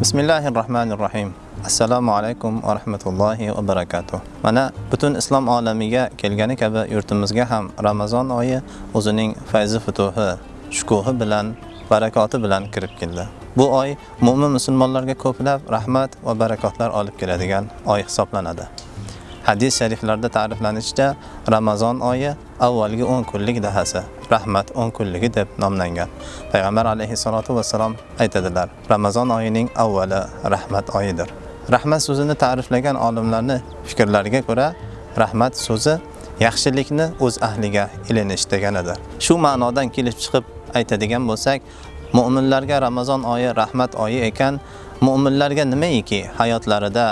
bismillahi rohmanir rohim Assalomu alaykum va rahmatullohi va barakatuh. Mana butun islom olamiga kelgani kabi yurtimizga ham Ramazon oyi o'zining fayzi futuhi, shukuhi bilan, barakoti bilan kirib keldi. Bu oy mu'min musulmonlarga ko'plab rahmat va barakotlar olib keladigan oy hisoblanadi. Hadis shariflarda ta'riflanishicha Ramazon oyi avvalgi 10 kunlik dahasi, rahmat 10 kunligi deb nomlangan. Payg'ambar alayhissalotu vassalom aytadilar: Ramazon oyining avvali rahmat oyidir. Rahmat so'zini ta'riflagan olimlarning fikrlariga ko'ra, rahmat so'zi yaxshilikni o'z ahliga ilinish deganidir. Shu ma'nodan kelib chiqib aytadigan bo'lsak, mu'minlarga Ramazon oyi rahmat oyi ekan, mu'minlarga nimaiki hayotlarida,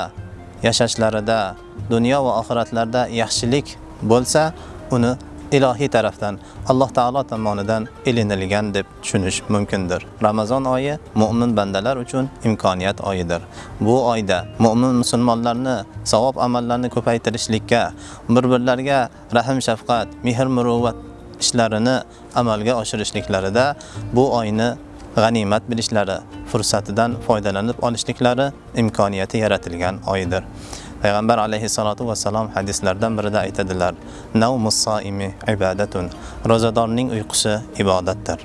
yashashlarida, dunyo va oxiratlarda yaxshilik bo'lsa, uni ilohiy tarafdan Alloh taolo tomonidan ilinilgan deb tushunish mumkindir. Ramazon oyi mu'min bandalar uchun imkoniyat oyidir. Bu oyda mu'min musulmonlarni savob amallarni ko'paytirishlikka, bir-birlariga rahim shafqat, mehr muruvvat ishlarini amalga oshirishliklarida bu oyni g'animat bilishlari, fursatidan foydalanib olishliklari imkoniyati yaratilgan oydir. Payg'ambar alayhisolatu vassalom hadislardan birida aytadilar: navmus soimi ibodatun." Rozadorning uyqusi ibodatdir.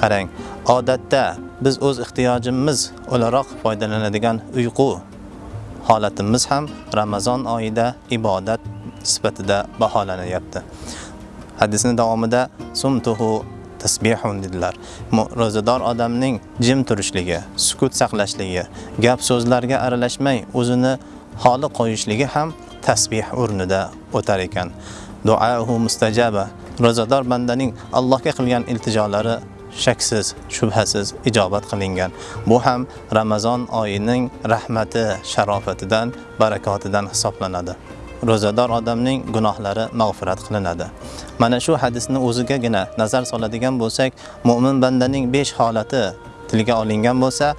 Qarang, odatda biz o'z ehtiyojimiz o'laroq foydalanadigan uyqu holatimiz ham Ramazon oyida ibodat sifatida baholanyapti. Hadisning davomida sumtuhu tasbihun dedilar. Rozador odamning jim turishligi, sukut saqlashligi, gap so'zlarga aralashmay o'zini holi qo'yishligi ham tasbih o'rnida o'tar ekan. Duohu mustajaba. Rozador bandaning Allohga qilgan iltijolari shaksiz, shubhasiz ijobat qilingan. Bu ham Ramazon oyining rahmati, sharofatidan, barakotidan hisoblanadi. Rozador odamning gunohlari mag'firat qilinadi. Mana shu hadisni o'zigagina nazar soladigan bo'lsak, mu'min bandaning 5 holati tilga olingan bo'lsa,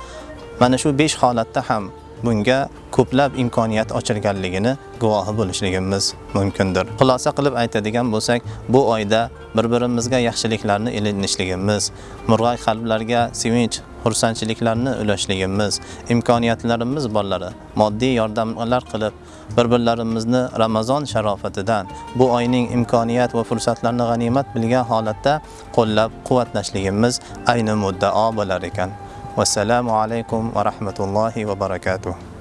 mana shu 5 holatda ham bunga ko'plab imkoniyat ochilganligini guvohi bo'lishligimiz mumkindir. Xulosa qilib aytadigan bo'lsak, bu oyda bir-birimizga yaxshiliklarni ilinishligimiz, murg'ay qalblarga sevinch, xursandchiliklarni ulashligimiz, imkoniyatlarimiz borlari moddiy yordamlar qilib, bir-birlarimizni Ramazon sharofatidan, bu oyning imkoniyat va fursatlarini g'animat bilgan holatda qo'llab-quvvatlashligimiz ayni muddao bo'lar ekan. Assalomu alaykum va rahmatullohi va barakatuh.